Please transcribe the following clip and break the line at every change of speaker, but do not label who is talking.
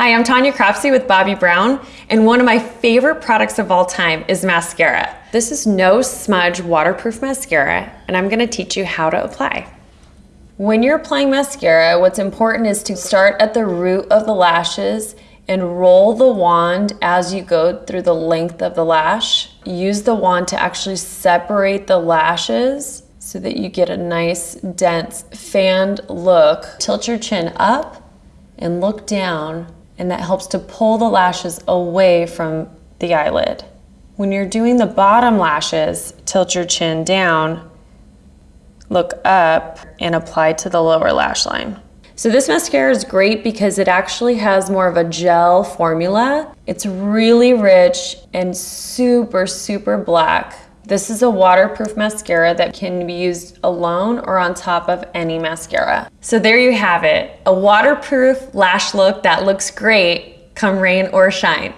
Hi, I'm Tanya Cropsey with Bobbi Brown, and one of my favorite products of all time is mascara. This is no smudge waterproof mascara, and I'm gonna teach you how to apply. When you're applying mascara, what's important is to start at the root of the lashes and roll the wand as you go through the length of the lash. Use the wand to actually separate the lashes so that you get a nice, dense, fanned look. Tilt your chin up and look down and that helps to pull the lashes away from the eyelid. When you're doing the bottom lashes, tilt your chin down, look up, and apply to the lower lash line. So this mascara is great because it actually has more of a gel formula. It's really rich and super, super black. This is a waterproof mascara that can be used alone or on top of any mascara. So there you have it, a waterproof lash look that looks great come rain or shine.